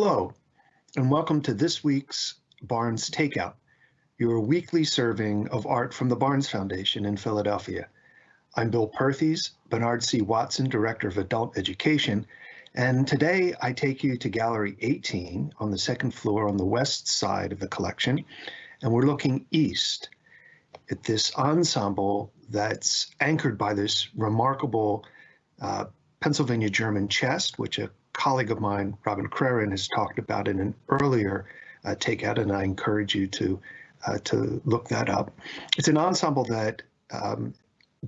Hello, and welcome to this week's Barnes Takeout, your weekly serving of art from the Barnes Foundation in Philadelphia. I'm Bill Perthes, Bernard C. Watson, Director of Adult Education, and today I take you to Gallery 18 on the second floor on the west side of the collection, and we're looking east at this ensemble that's anchored by this remarkable uh, Pennsylvania German chest, which a colleague of mine, Robin Crerin, has talked about in an earlier uh, takeout, and I encourage you to uh, to look that up. It's an ensemble that um,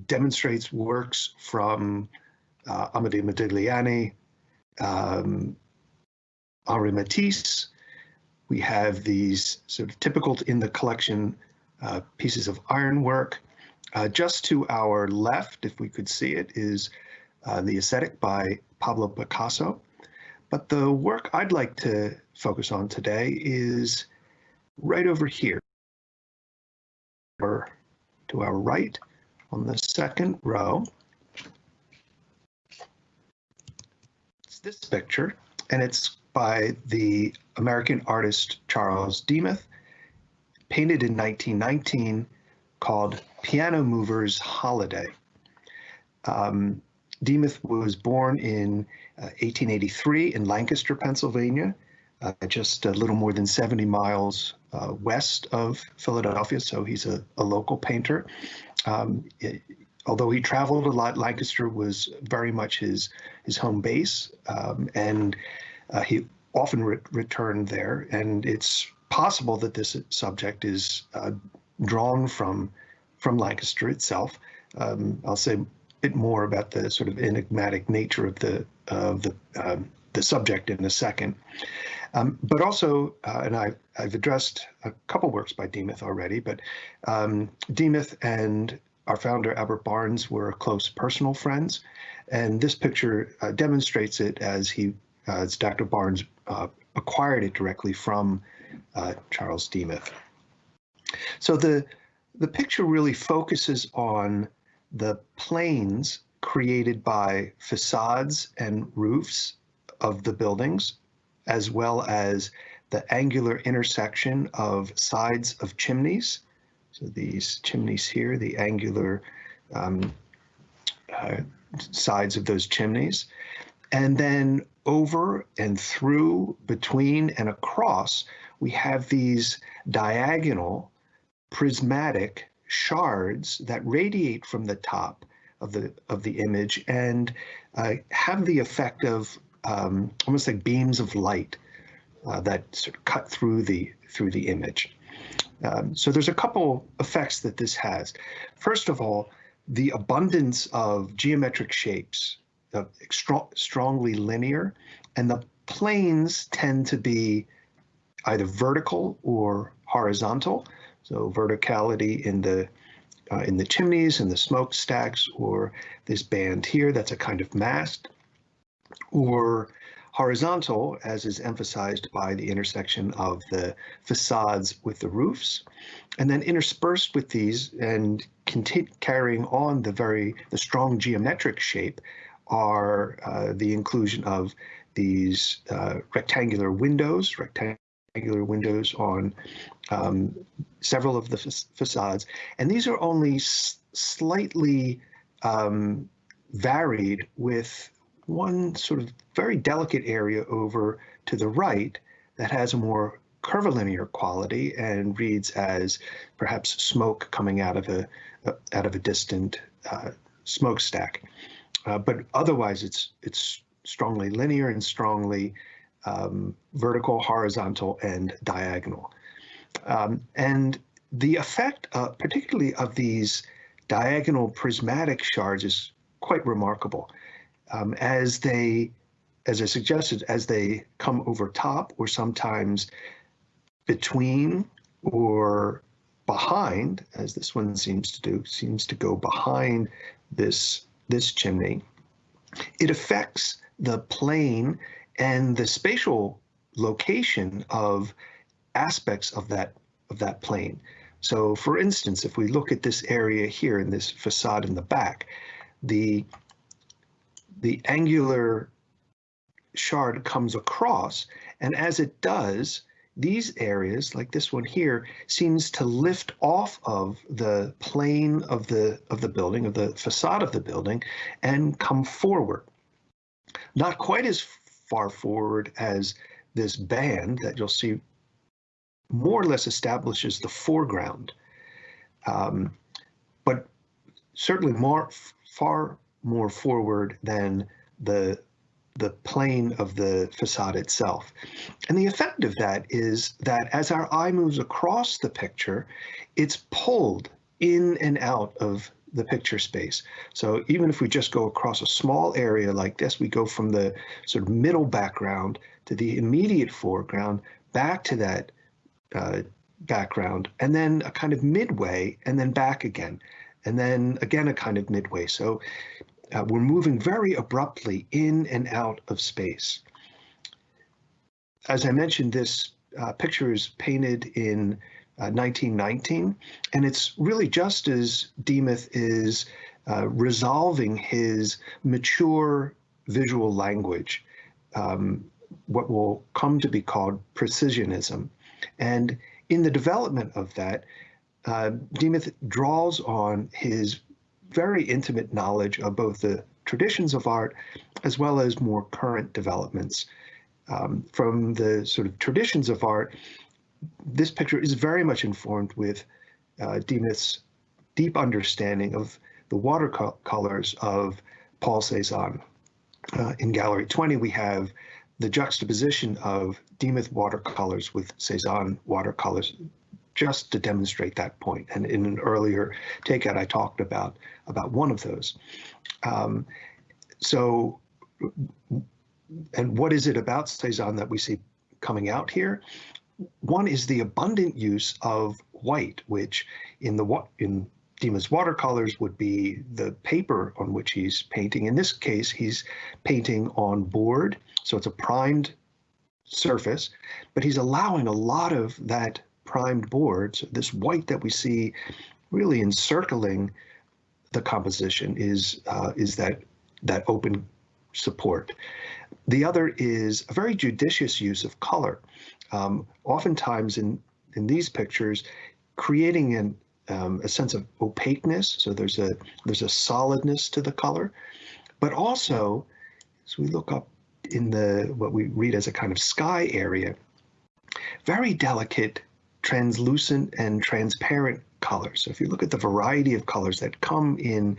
demonstrates works from uh, Amedeo Modigliani, um, Henri Matisse. We have these sort of typical in the collection uh, pieces of ironwork. Uh, just to our left, if we could see it, is uh, The Ascetic by Pablo Picasso. But the work I'd like to focus on today is right over here, to our right on the second row. It's this picture, and it's by the American artist Charles Demuth, painted in 1919, called Piano Movers Holiday. Um, Demuth was born in uh, 1883 in Lancaster, Pennsylvania, uh, just a little more than 70 miles uh, west of Philadelphia, so he's a, a local painter. Um, it, although he traveled a lot, Lancaster was very much his, his home base, um, and uh, he often re returned there. And it's possible that this subject is uh, drawn from, from Lancaster itself. Um, I'll say bit more about the sort of enigmatic nature of the of the um, the subject in a second. Um, but also, uh, and I, I've addressed a couple works by Demuth already, but um, Demuth and our founder, Albert Barnes, were close personal friends. And this picture uh, demonstrates it as he, uh, as Dr. Barnes uh, acquired it directly from uh, Charles Demuth. So the, the picture really focuses on the planes created by facades and roofs of the buildings, as well as the angular intersection of sides of chimneys. So these chimneys here, the angular um, uh, sides of those chimneys. And then over and through, between and across, we have these diagonal prismatic shards that radiate from the top of the of the image and uh, have the effect of um, almost like beams of light uh, that sort of cut through the through the image. Um, so there's a couple effects that this has. First of all, the abundance of geometric shapes, uh, strongly linear, and the planes tend to be either vertical or horizontal. So verticality in the uh, in the chimneys and the smokestacks, or this band here that's a kind of mast, or horizontal, as is emphasized by the intersection of the facades with the roofs, and then interspersed with these and carrying on the very the strong geometric shape are uh, the inclusion of these uh, rectangular windows, rectangular rectangular windows on um, several of the facades. And these are only slightly um, varied with one sort of very delicate area over to the right that has a more curvilinear quality and reads as perhaps smoke coming out of a, out of a distant uh, smokestack. Uh, but otherwise, it's it's strongly linear and strongly um, vertical, horizontal, and diagonal. Um, and the effect, uh, particularly of these diagonal prismatic shards, is quite remarkable. Um, as they, as I suggested, as they come over top or sometimes between or behind, as this one seems to do, seems to go behind this, this chimney, it affects the plane and the spatial location of aspects of that of that plane. So for instance, if we look at this area here in this facade in the back, the the angular shard comes across, and as it does, these areas, like this one here, seems to lift off of the plane of the of the building, of the facade of the building, and come forward. Not quite as far forward as this band that you'll see more or less establishes the foreground, um, but certainly more far more forward than the the plane of the facade itself. And the effect of that is that as our eye moves across the picture, it's pulled in and out of the picture space. So even if we just go across a small area like this, we go from the sort of middle background to the immediate foreground, back to that uh, background, and then a kind of midway, and then back again, and then again a kind of midway. So uh, we're moving very abruptly in and out of space. As I mentioned, this uh, picture is painted in uh, 1919, and it's really just as Demuth is uh, resolving his mature visual language, um, what will come to be called precisionism. And in the development of that, uh, Demuth draws on his very intimate knowledge of both the traditions of art as well as more current developments. Um, from the sort of traditions of art, this picture is very much informed with uh, Demuth's deep understanding of the watercolors of Paul Cézanne. Uh, in Gallery 20, we have the juxtaposition of Demuth watercolors with Cézanne watercolors just to demonstrate that point. And in an earlier takeout, I talked about about one of those. Um, so, and what is it about Cezanne that we see coming out here? One is the abundant use of white, which in the in Demuth's watercolors would be the paper on which he's painting. In this case, he's painting on board, so it's a primed surface, but he's allowing a lot of that primed boards, this white that we see really encircling the composition is uh, is that that open support. The other is a very judicious use of color. Um, oftentimes in in these pictures, creating an um, a sense of opaqueness. So there's a there's a solidness to the color, but also as we look up in the what we read as a kind of sky area, very delicate translucent and transparent colors. So if you look at the variety of colors that come in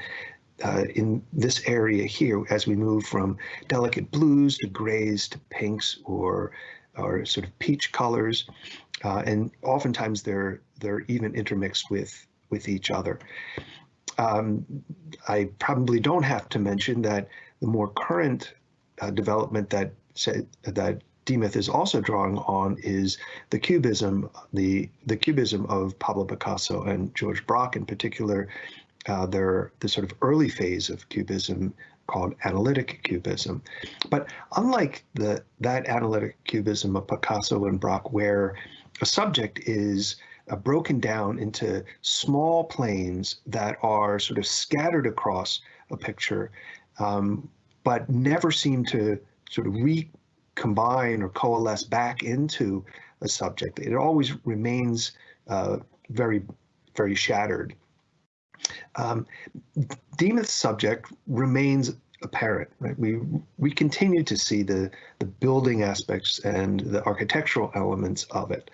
uh, in this area here, as we move from delicate blues to grays to pinks or or sort of peach colors, uh, and oftentimes they're they're even intermixed with with each other. Um, I probably don't have to mention that the more current uh, development that that Demuth is also drawing on is the cubism, the the cubism of Pablo Picasso and George Braque in particular. Uh, they're the sort of early phase of cubism called analytic cubism. But unlike the that analytic cubism of Picasso and Braque, where a subject is uh, broken down into small planes that are sort of scattered across a picture, um, but never seem to sort of recombine or coalesce back into a subject. It always remains uh, very, very shattered. Um, Demuth's subject remains apparent. Right? We we continue to see the the building aspects and the architectural elements of it.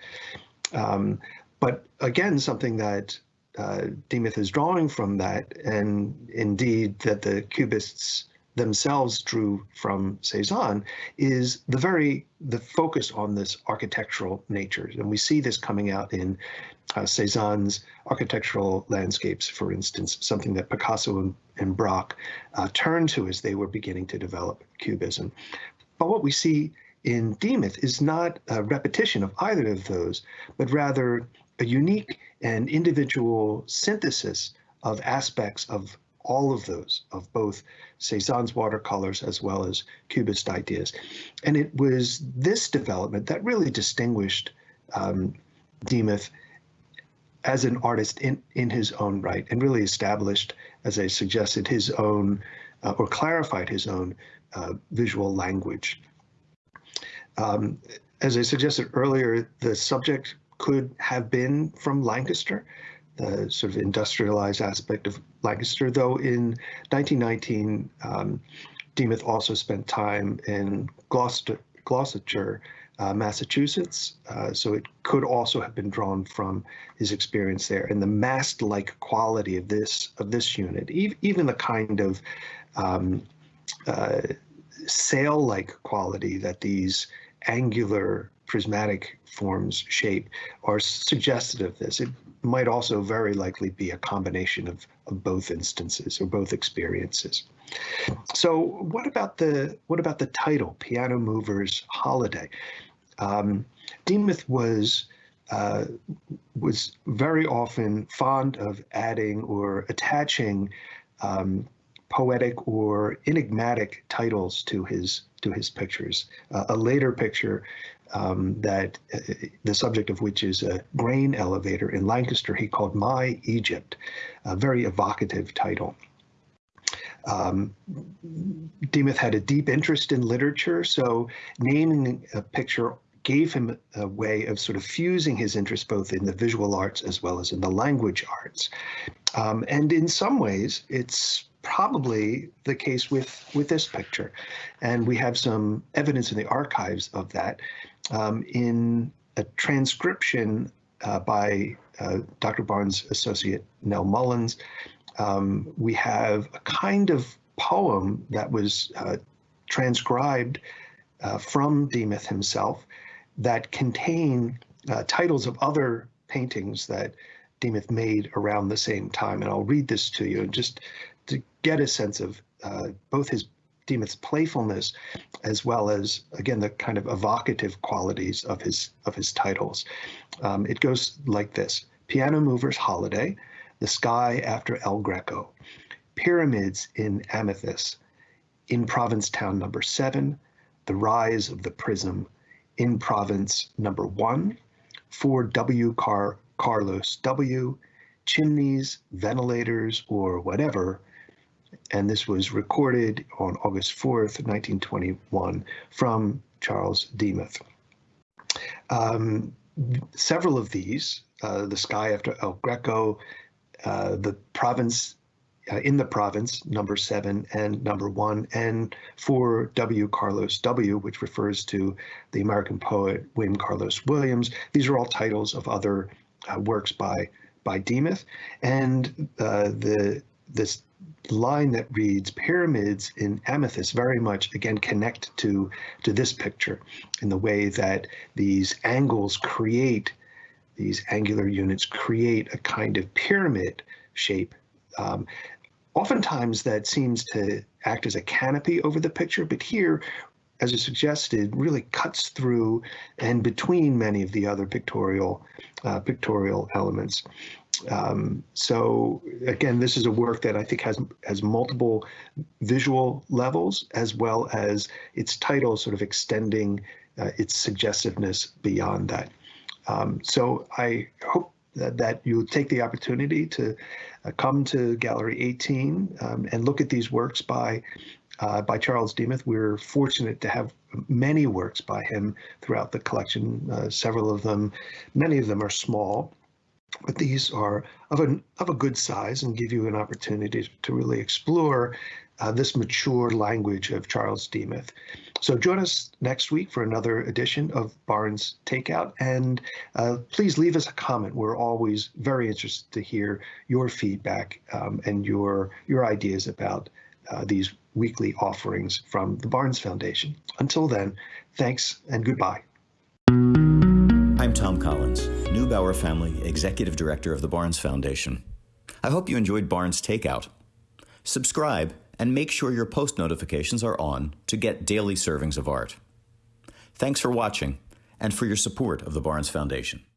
Um, but again, something that uh, Demuth is drawing from that, and indeed that the Cubists themselves drew from Cezanne is the very the focus on this architectural nature, and we see this coming out in uh, Cezanne's architectural landscapes, for instance, something that Picasso and, and Braque uh, turned to as they were beginning to develop Cubism. But what we see in Demuth is not a repetition of either of those, but rather a unique and individual synthesis of aspects of all of those, of both Cezanne's watercolors as well as Cubist ideas. And it was this development that really distinguished um, Demuth as an artist in, in his own right and really established, as I suggested, his own uh, or clarified his own uh, visual language. Um, as I suggested earlier, the subject could have been from Lancaster, the sort of industrialized aspect of Lancaster, though in 1919, um, Demuth also spent time in Gloucester, Gloucestershire, uh, Massachusetts, uh, so it could also have been drawn from his experience there. And the mast-like quality of this of this unit, e even the kind of um, uh, sail-like quality that these angular prismatic forms shape are suggestive of this. It might also very likely be a combination of, of both instances or both experiences. So what about the what about the title, Piano Movers Holiday? Um, Demuth was uh, was very often fond of adding or attaching um, poetic or enigmatic titles to his to his pictures. Uh, a later picture um, that uh, the subject of which is a grain elevator in Lancaster, he called My Egypt, a very evocative title. Um, Demuth had a deep interest in literature, so naming a picture gave him a way of sort of fusing his interest both in the visual arts as well as in the language arts. Um, and in some ways, it's probably the case with, with this picture. And we have some evidence in the archives of that um, in a transcription uh, by uh, Dr. Barnes' associate Nell Mullins. Um, we have a kind of poem that was uh, transcribed uh, from Demuth himself that contain uh, titles of other paintings that Demuth made around the same time. And I'll read this to you just to get a sense of uh, both his Demuth's playfulness as well as again the kind of evocative qualities of his of his titles. Um, it goes like this: Piano Movers Holiday, The Sky After El Greco, Pyramids in Amethyst, in Provincetown Number Seven, The Rise of the Prism, in Province Number One, for W. Car Carlos W. Chimneys, ventilators, or whatever, and this was recorded on August 4th, 1921, from Charles Demuth. Um, several of these, uh, The Sky After El Greco, uh, The Province uh, in the Province, number seven and number one, and for W. Carlos W., which refers to the American poet William Carlos Williams. These are all titles of other uh, works by by Demuth, and uh, the this line that reads pyramids in amethyst very much again connect to to this picture in the way that these angles create these angular units create a kind of pyramid shape um, oftentimes that seems to act as a canopy over the picture but here as I suggested, really cuts through and between many of the other pictorial uh, pictorial elements. Um, so again, this is a work that I think has has multiple visual levels as well as its title sort of extending uh, its suggestiveness beyond that. Um, so I hope that, that you'll take the opportunity to uh, come to Gallery 18 um, and look at these works by uh, by Charles Demuth. We're fortunate to have many works by him throughout the collection. Uh, several of them, many of them are small, but these are of, an, of a good size and give you an opportunity to really explore uh, this mature language of Charles Demuth. So join us next week for another edition of Barnes Takeout, and uh, please leave us a comment. We're always very interested to hear your feedback um, and your your ideas about uh, these weekly offerings from the Barnes Foundation. Until then, thanks and goodbye. I'm Tom Collins, Neubauer Family Executive Director of the Barnes Foundation. I hope you enjoyed Barnes Takeout. Subscribe and make sure your post notifications are on to get daily servings of art. Thanks for watching and for your support of the Barnes Foundation.